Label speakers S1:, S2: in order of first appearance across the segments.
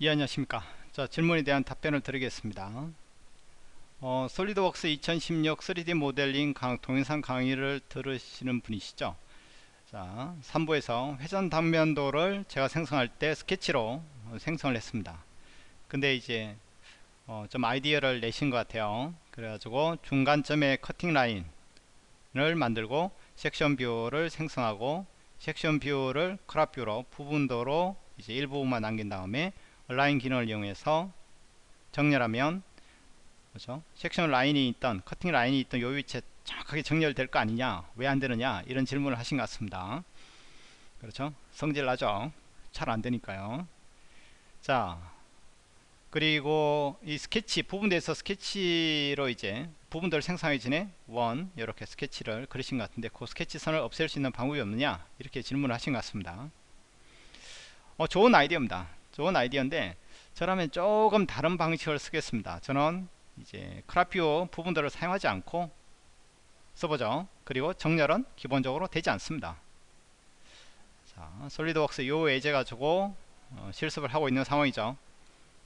S1: 예 안녕하십니까? 자 질문에 대한 답변을 드리겠습니다. 어, SolidWorks 2016 3D 모델링 강, 동영상 강의를 들으시는 분이시죠? 자 3부에서 회전 단면도를 제가 생성할 때 스케치로 생성을 했습니다. 근데 이제 어, 좀 아이디어를 내신 것 같아요. 그래가지고 중간점에 cutting line을 만들고 section view를 생성하고 section view를 crop view로 부분도로 이제 일부분만 남긴 다음에 라인 기능을 이용해서 정렬하면 그렇죠? section line이 있던 cutting line이 있던 요 위치에 정확하게 정렬될 거 아니냐? 왜 안되느냐? 이런 질문을 하신 것 같습니다. 그렇죠? 성질 나죠? 잘 안되니까요. 자 그리고 이 스케치 부분대에서 스케치로 이제 부분들을 생성하기 전에 원 이렇게 스케치를 그리신 것 같은데 그 스케치 선을 없앨 수 있는 방법이 없느냐? 이렇게 질문을 하신 것 같습니다. 어, 좋은 아이디어입니다 좋은 아이디어인데 저라면 조금 다른 방식을 쓰겠습니다. 저는 이제 크라피오 부분들을 사용하지 않고 써보죠. 그리고 정렬은 기본적으로 되지 않습니다. 자 솔리드웍스 요 예제 가지고 어, 실습을 하고 있는 상황이죠.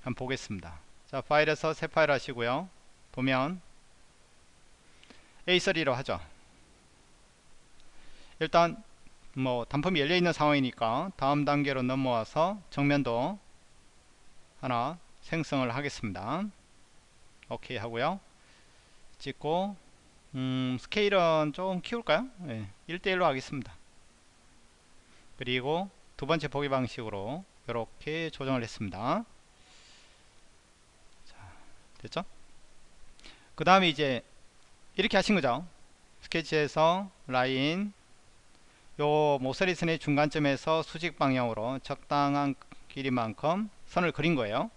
S1: 한번 보겠습니다. 자 파일에서 새 파일 하시고요. 도면 A3로 하죠. 일단 뭐 단품이 열려있는 상황이니까 다음 단계로 넘어와서 정면도 하나 생성을 하겠습니다. 오케이 하고요. 찍고 음, 스케일은 좀 키울까요? 네, 예, 1대1로 하겠습니다. 그리고 두 번째 보기 방식으로 이렇게 조정을 했습니다. 자, 됐죠? 그 다음에 이제 이렇게 하신 거죠? 스케치에서 라인 요 모서리선의 중간점에서 수직 방향으로 적당한 길이만큼 선을 그린 거예요.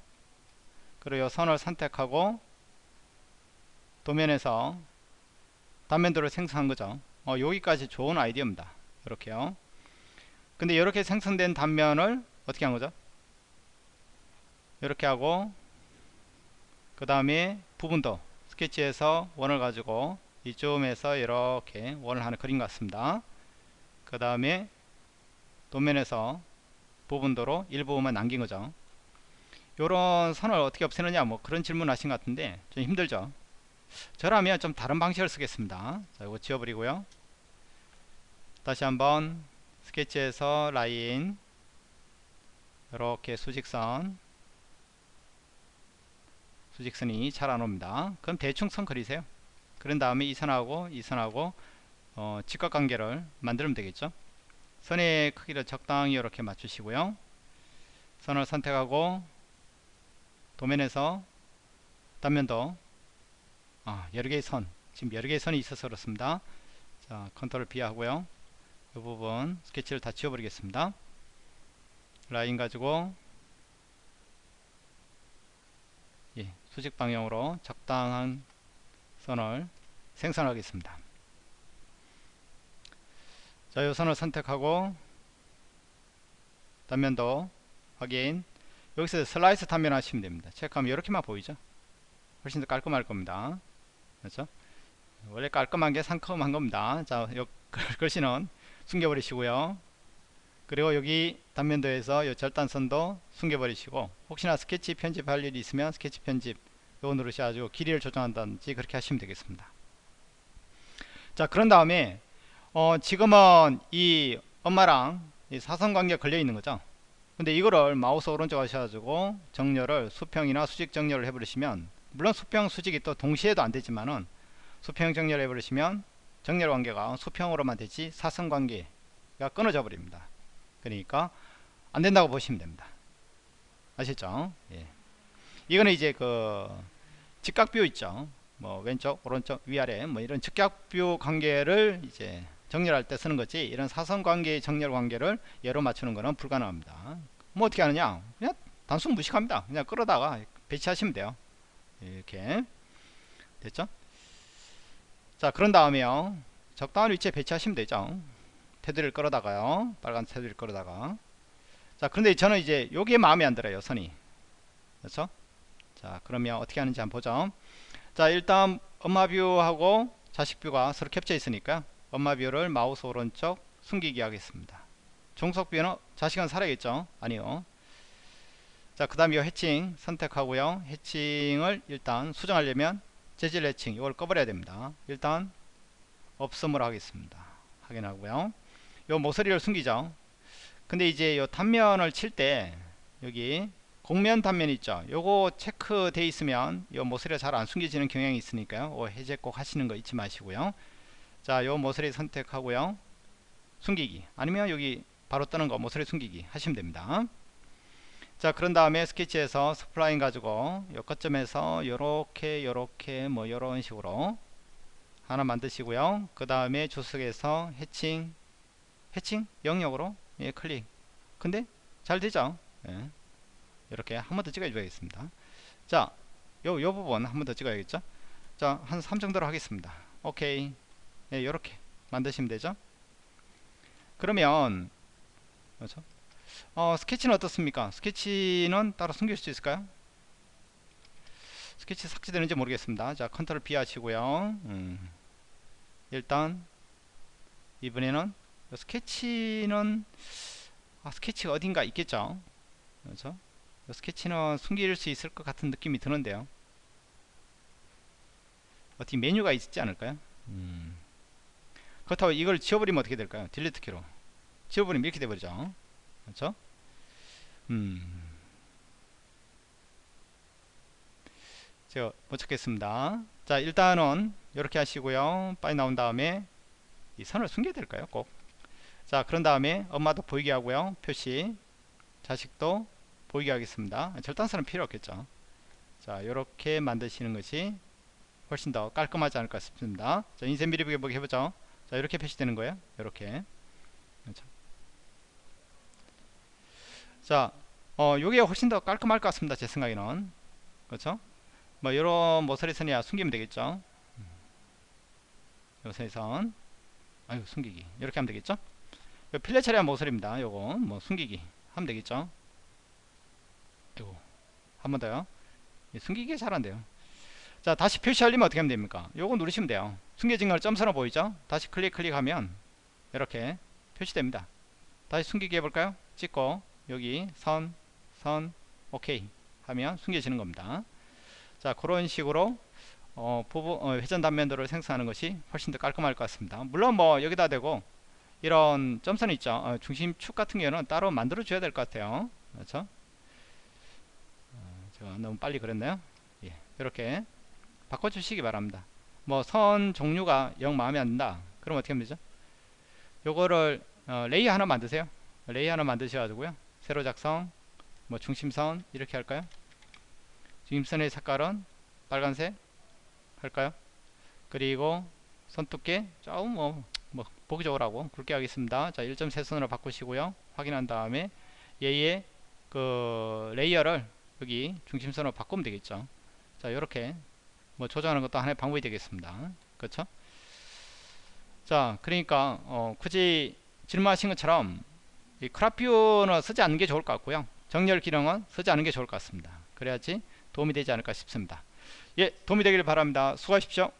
S1: 그리고 요 선을 선택하고 도면에서 단면도를 생성한 거죠. 어, 여기까지 좋은 아이디어입니다. 이렇게요. 근데 이렇게 생성된 단면을 어떻게 한 거죠? 이렇게 하고 그 다음에 부분도 스케치에서 원을 가지고 이쯤에서 이렇게 원을 하나 그린 것 같습니다 그 다음에 도면에서 부분도로 일부분만 남긴 거죠. 요런 선을 어떻게 없애느냐 뭐 그런 질문 하신 것 같은데 좀 힘들죠? 저라면 좀 다른 방식을 쓰겠습니다. 자 이거 지워버리고요. 다시 한번 스케치에서 라인 이렇게 수직선 수직선이 잘 안옵니다. 그럼 대충 선 그리세요. 그런 다음에 이 선하고 이 선하고 어, 직각관계를 만들면 되겠죠? 선의 크기를 적당히 이렇게 맞추시고요. 선을 선택하고 도면에서 단면도 아, 여러 개의 선 지금 여러 개의 선이 있어서 그렇습니다. 자 컨트롤 B 하고요. 이 부분 스케치를 다 지워버리겠습니다. 라인 가지고 예, 수직 방향으로 적당한 선을 생성하겠습니다 자, 이 선을 선택하고 단면도 확인. 여기서 슬라이스 단면 하시면 됩니다. 체크하면 이렇게만 보이죠? 훨씬 더 깔끔할 겁니다. 그렇죠? 원래 깔끔한 게 상큼한 겁니다. 자 요 글씨는 숨겨버리시고요. 그리고 여기 단면도에서 이 절단선도 숨겨버리시고 혹시나 스케치 편집할 일이 있으면 스케치 편집 요거 누르셔가지고 길이를 조정한다든지 그렇게 하시면 되겠습니다. 자 그런 다음에 어, 지금은 이 엄마랑 이 사선관계 걸려 있는 거죠. 근데 이거를 마우스 오른쪽 하셔가지고 정렬을 수평이나 수직 정렬을 해버리시면 물론 수평 수직이 또 동시에도 안 되지만은 수평 정렬 해버리시면 정렬 관계가 수평으로만 되지 사선 관계가 끊어져 버립니다. 그러니까 안 된다고 보시면 됩니다. 아시죠? 예. 이거는 이제 그 직각뷰 있죠. 뭐 왼쪽 오른쪽 위아래 뭐 이런 직각뷰 관계를 이제 정렬할 때 쓰는 거지. 이런 사선 관계의 정렬 관계를 예로 맞추는 것은 불가능합니다. 뭐 어떻게 하느냐? 그냥 단순 무식합니다. 그냥 끌어다가 배치하시면 돼요. 이렇게. 됐죠? 자 그런 다음에요. 적당한 위치에 배치하시면 되죠. 테두리를 끌어다가요. 빨간 테두리를 끌어다가. 자 그런데 저는 이제 여기에 마음에 안 들어요 선이. 그렇죠? 자 그러면 어떻게 하는지 한번 보죠. 자 일단 엄마 view하고 자식 view가 서로 겹쳐 있으니까 엄마 view를 마우스 오른쪽 숨기기 하겠습니다. 종속 view는 자식은 살아있죠? 아니요. 자, 그 다음에 이 해칭 선택하고요. 해칭을 일단 수정하려면 재질 해칭 이걸 꺼버려야 됩니다. 일단 없음으로 하겠습니다. 확인하고요. 요 모서리를 숨기죠. 근데 이제 요 단면을 칠 때 여기 곡면 단면 있죠. 요거 체크돼 있으면 요 모서리가 잘 안 숨겨지는 경향이 있으니까요. 어, 해제 꼭 하시는 거 잊지 마시고요. 자, 요 모서리 선택하고요. 숨기기. 아니면 여기 바로 뜨는 거 모서리 숨기기 하시면 됩니다. 자 그런 다음에 스케치에서 spline 가지고 요 거점에서 요렇게 요렇게 뭐 요런 식으로 하나 만드시고요. 그 다음에 주석에서 해칭 해칭? 영역으로? 예, 클릭. 근데 잘 되죠? 예. 이렇게 한 번 더 찍어 줘야겠습니다. 자 요, 요 부분 한 번 더 찍어야겠죠? 자 한 3 정도로 하겠습니다. 오케이 예, 요렇게 만드시면 되죠 그러면 그렇죠? 어, 스케치는 어떻습니까? 스케치는 따로 숨길 수 있을까요? 스케치 삭제되는지 모르겠습니다. 자, 컨트롤 B 하시고요. 음, 일단 이번에는 스케치는 아, 스케치가 어딘가 있겠죠. 그렇죠? 스케치는 숨길 수 있을 것 같은 느낌이 드는데요. 어떻게 메뉴가 있지 않을까요? 음. 그렇다고 이걸 지워버리면 어떻게 될까요? 딜리트 키로 지워버리면 이렇게 돼버리죠. 그렇죠? 음. 제가 못 찾겠습니다. 자, 일단은 이렇게 하시고요. 빨리 나온 다음에 이 선을 숨겨야 될까요? 꼭. 자, 그런 다음에 엄마도 보이게 하고요. 표시. 자식도 보이게 하겠습니다. 절단선은 필요 없겠죠. 자, 이렇게 만드시는 것이 훨씬 더 깔끔하지 않을까 싶습니다. 자, 인쇄 미리 보기 해보죠. 자, 이렇게 표시되는 거예요. 이렇게. 자, 어, 요게 훨씬 더 깔끔할 것 같습니다. 제 생각에는. 그렇죠? 뭐, 요런 모서리 선이야 숨기면 되겠죠? 요선선. 아유, 숨기기. 이렇게 하면 되겠죠? 요 필레 처리한 모서리입니다. 요거, 뭐, 숨기기. 하면 되겠죠? 요거. 한 번 더요. 숨기기 잘한대요. 자, 다시 표시하려면 어떻게 하면 됩니까? 요거 누르시면 돼요. 숨겨진 걸 점선으로 보이죠? 다시 클릭, 클릭하면, 이렇게 표시됩니다. 다시 숨기기 해볼까요? 찍고, 여기 선, 선, 오케이 하면 숨겨지는 겁니다. 자 그런 식으로 어, 부부, 어, 회전 단면도를 생성하는 것이 훨씬 더 깔끔할 것 같습니다. 물론 뭐 여기다 대고 이런 점선 있죠. 어, 중심축 같은 경우는 따로 만들어 줘야 될 것 같아요. 그렇죠? 어, 제가 너무 빨리 그랬나요? 예, 이렇게 바꿔주시기 바랍니다. 뭐 선 종류가 영 마음에 안 든다. 그럼 어떻게 하면 되죠? 요거를 어, 레이 하나 만드세요. 레이 하나 만드셔가지고요. 세로 작성 뭐 중심선 이렇게 할까요 중심선의 색깔은 빨간색 할까요 그리고 선 두께 조금 뭐, 뭐 보기 좋으라고 굵게 하겠습니다 자 1.3선으로 바꾸시고요 확인한 다음에 얘의 그 레이어를 여기 중심선으로 바꾸면 되겠죠 자 이렇게 뭐 조정하는 것도 하나의 방법이 되겠습니다. 그렇죠? 자 그러니까 어, 굳이 질문하신 것처럼 이 crop view는 쓰지 않는 게 좋을 것 같고요. 정렬 기능은 쓰지 않는 게 좋을 것 같습니다. 그래야지 도움이 되지 않을까 싶습니다. 예 도움이 되기를 바랍니다. 수고하십시오